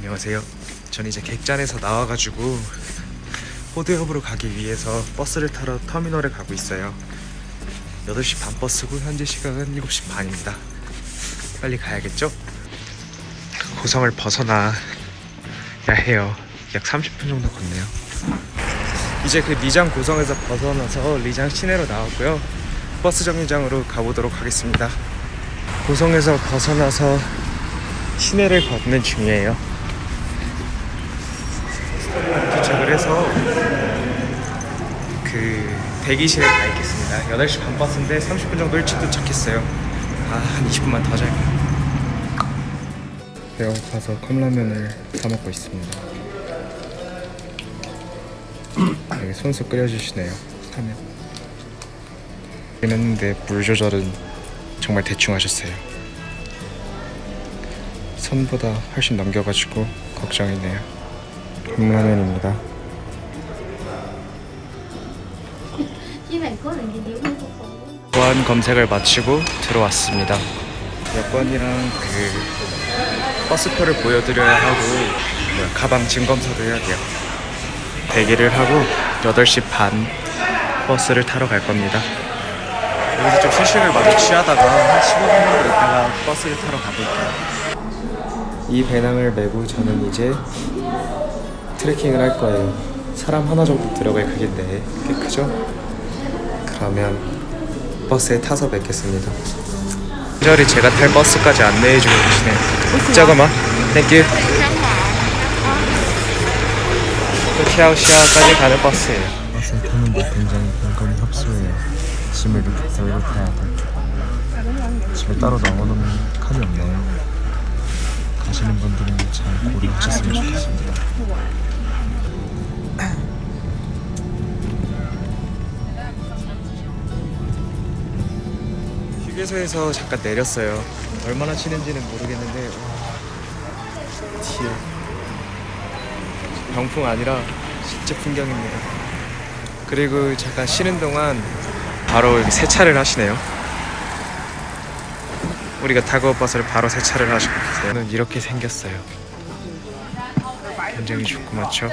안녕하세요. 전 이제 객잔에서 나와가지고 호드협으로 가기 위해서 버스를 타러 터미널에 가고 있어요. 8시 반 버스고 현재 시각은 7시 반입니다. 빨리 가야겠죠? 고성을 벗어나야 해요. 약 30분 정도 걷네요. 이제 그 리장 고성에서 벗어나서 리장 시내로 나왔고요. 버스 정류장으로 가보도록 하겠습니다. 고성에서 벗어나서 시내를 걷는 중이에요. 도착을 해서 그 대기실에 가 있겠습니다. 8시 반 버스인데 30분 정도 일찍 도착했어요. 아, 한 20분만 더 자요. 배가 고파서 컵라면을 사 먹고 있습니다. 여기 손수 끓여주시네요. 사면. 했는데 물 조절은 정말 대충 하셨어요. 선보다 훨씬 넘겨가지고 걱정이네요. 컵라면입니다. 보안 검색을 마치고 들어왔습니다. 여권이랑 그 버스표를 보여드려야 하고 뭐야, 가방 증검서도 해야 돼요. 대기를 하고 8시 반 버스를 타러 갈 겁니다. 여기서 좀 휴식을 많이 취하다가 한 15분 정도 있다가 버스를 타러 가볼게요. 이 배낭을 메고 저는 이제 트레킹을 할 거예요. 사람 하나 정도 들어갈 크기인데 꽤 크죠? 그러면 버스에 타서 뵙겠습니다. 친절히 제가 탈 버스까지 안내해주고 계시네요. 잠깐만, Thank you. 티아우시아까지 가는 버스예요. 버스에 타는데 굉장히 공간이 협소해요. 짐을 이렇게 들고 타야 돼. 집에 따로 넣어놓는 칸이 없네요. 가시는 분들은 잘 고려하셨으면 좋겠습니다. 휴게소에서 잠깐 내렸어요. 얼마나 치는지는 모르겠는데 와, 뒤에 병풍 아니라 진짜 풍경입니다. 그리고 잠깐 쉬는 동안 바로 세차를 하시네요. 우리가 타고 버스를 바로 세차를 계세요. 저는 이렇게 생겼어요. 굉장히 좋고 많죠?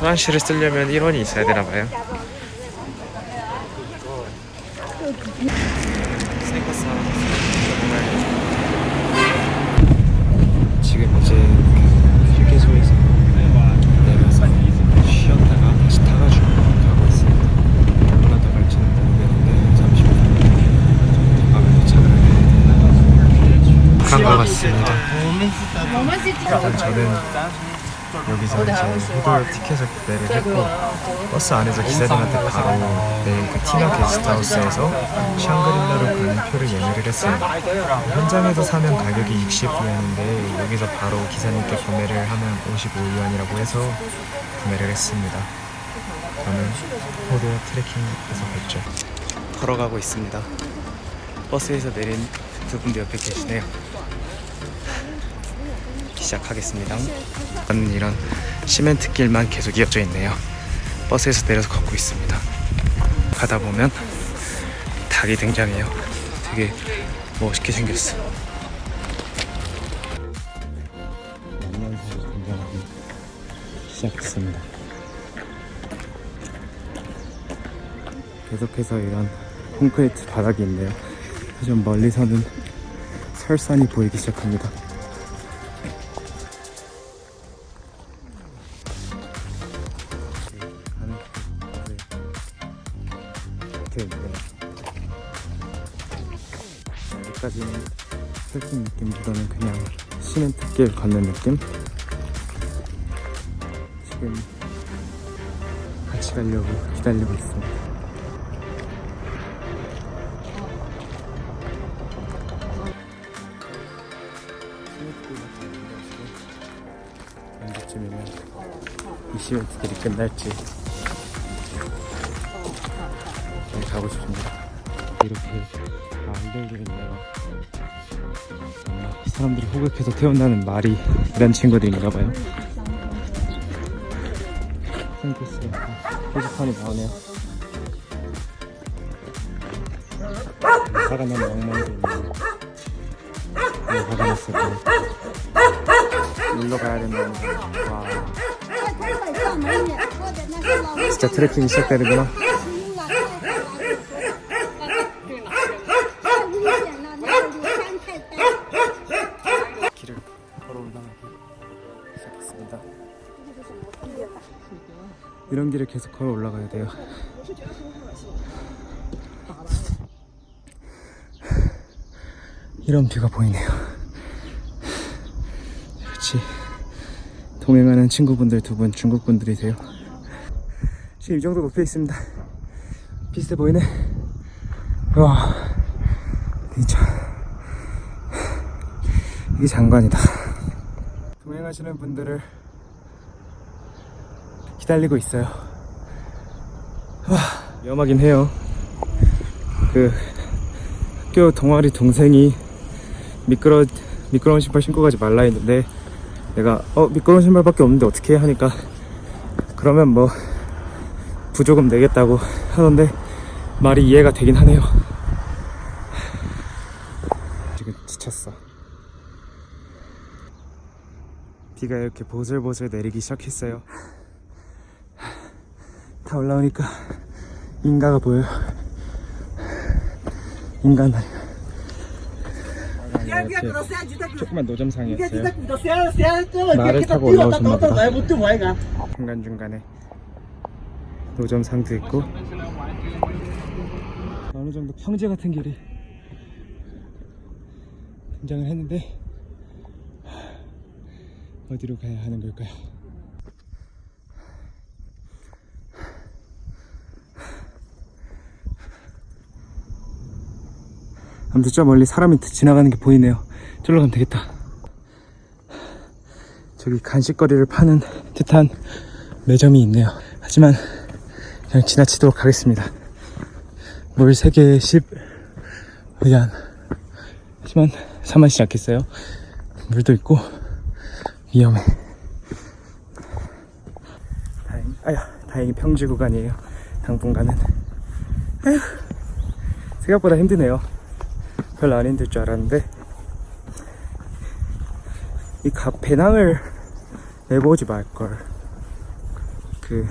화장실을 쓰려면 1원이 있어야 되나 봐요. 스니커스 하나 샀어요. 정말 지금 이제 그 휴게소에서 내려서 쉬었다가 다시 타가지고 가고 있습니다. 얼마나 더 갈지는 모르겠는데 30분 더 가면 도착을 간것 같습니다. 일단 저는 여기서 이제 호돌 티켓을 구매를 했고 버스 안에서 기사님한테 바로 내일 그 티나 게스트하우스에서 샹그릴라로 가는 표를 예매를 했어요. 현장에서 사면 가격이 60위안인데 여기서 바로 기사님께 구매를 하면 55위안이라고 해서 구매를 했습니다. 저는 호돌 트레킹에서 뵙죠. 걸어가고 있습니다. 버스에서 내린 두 분도 옆에 계시네요. 시작하겠습니다. 저는 이런 시멘트 길만 계속 이어져 있네요. 버스에서 내려서 걷고 있습니다. 가다 보면 닭이 등장해요. 되게 멋있게 생겼어. 만년새가 등장하기 시작했습니다. 계속해서 이런 콘크리트 바닥이 있네요. 좀 멀리서는 설산이 보이기 시작합니다. 있네요. 여기까지는 트레킹 느낌보다는 그냥 시멘트길 걷는 느낌? 지금 같이 가려고 기다리고 있습니다. 언제쯤이면 이 시멘트길이 끝날지 이렇게 아, 안되겠네요. 아, 사람들이 호객해서 태운다는 말이 이런 친구들인가봐요. 생겼어 표지판이 나오네요. 화가 난 멍멍이도 있네요. 화가 났을 거예요. 일로 가야 된다는 와. 아, 진짜 트래킹이 시작되는구나. 길을 계속 걸어 올라가야 돼요. 이런 뷰가 보이네요. 그렇지. 동행하는 친구분들 두 분 중국 분들이세요. 지금 이 정도 높여 있습니다. 비슷해 보이네. 와. 진짜 이게 장관이다. 동행하시는 분들을 기다리고 있어요. 와 위험하긴 해요. 그 학교 동아리 동생이 미끄러 미끄러운 신발 신고 가지 말라 했는데 내가 어 미끄러운 신발밖에 없는데 어떻게 해 하니까 그러면 뭐 부조금 내겠다고 하던데 말이 이해가 되긴 하네요. 지금 지쳤어. 비가 이렇게 보슬보슬 내리기 시작했어요 다 올라오니까 인가가 보여요. 인간 조그만 노점상이었어요. 말을 타고 올라오셨나 보다. 중간중간에 노점상도 있고. 어느 정도 평지 같은 길이 등장을 했는데 어디로 가야 하는 걸까요? 아무튼 저 멀리 사람이 지나가는 게 보이네요. 저로 가면 되겠다. 저기 간식거리를 파는 듯한 매점이 있네요. 하지만 그냥 지나치도록 하겠습니다. 물 3개에 10 위안. 하지만 사만치 않겠어요? 물도 있고 위험해. 다행, 아야, 다행히 평지 구간이에요. 당분간은. 아휴, 생각보다 힘드네요. 별로 안 힘들 줄 알았는데 이 가, 배낭을 내보지 말걸. 그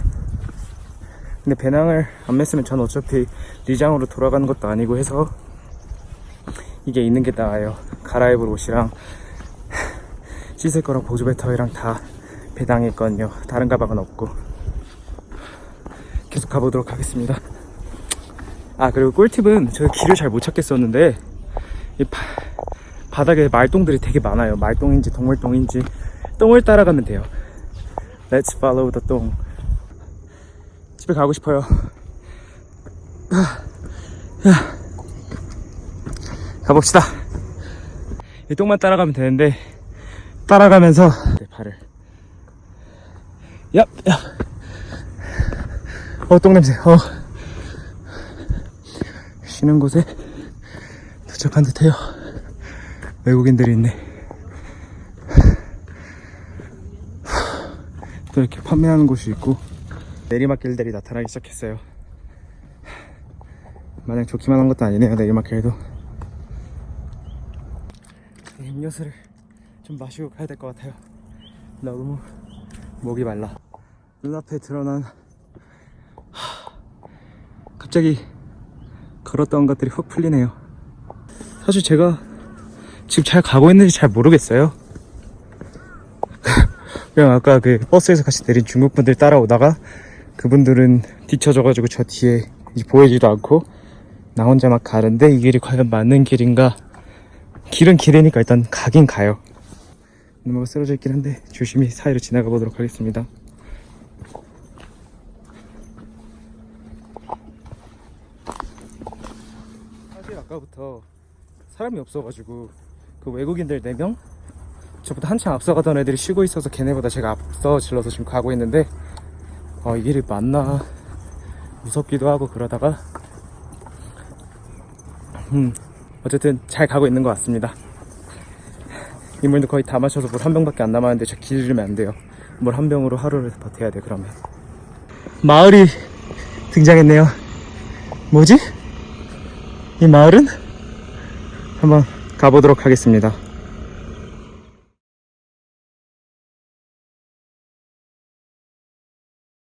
근데 배낭을 안 맸으면 전 어차피 리장으로 돌아가는 것도 아니고 해서 이게 있는 게 나아요. 갈아입을 옷이랑 씻을 거랑 보조 배터리랑 다 배낭에 있거든요. 다른 가방은 없고. 계속 가보도록 하겠습니다. 아 그리고 꿀팁은 제가 길을 잘 못 찾겠었는데 이 바, 바닥에 말똥들이 되게 많아요. 말똥인지 동물똥인지 똥을 따라가면 돼요. Let's follow the 똥. 집에 가고 싶어요. 가봅시다. 이 똥만 따라가면 되는데 따라가면서 내 발을 야, 야. 어, 똥 냄새. 어. 쉬는 곳에 도착한 듯해요. 외국인들이 있네. 또 이렇게 판매하는 곳이 있고 내리막길들이 나타나기 시작했어요. 마냥 좋기만 한 것도 아니네요. 내리막길도. 이 음료수를 좀 마시고 가야 될 것 같아요. 너무 목이 말라. 눈앞에 드러난 하, 갑자기 걸었던 것들이 훅 풀리네요. 사실 제가 지금 잘 가고 있는지 잘 모르겠어요. 그냥 아까 그 버스에서 같이 내린 중국 분들 따라오다가 그분들은 뒤쳐져가지고 저 뒤에 보이지도 않고 나 혼자 막 가는데 이 길이 과연 맞는 길인가? 길은 길이니까 일단 가긴 가요. 누나가 쓰러져 있긴 한데 조심히 사이로 지나가 보도록 하겠습니다. 사실 아까부터 사람이 없어가지고 그 외국인들 4명? 저보다 한참 앞서가던 애들이 쉬고 있어서 걔네보다 제가 앞서 질러서 지금 가고 있는데 어, 이 길이 맞나 무섭기도 하고 그러다가 음 어쨌든 잘 가고 있는 것 같습니다 이물도 거의 다 마셔서 물 한 병밖에 안 남았는데 저 기르면 안 돼요 물 한 병으로 하루를 버텨야 돼 그러면 마을이 등장했네요 뭐지? 이 마을은? 한번 가보도록 하겠습니다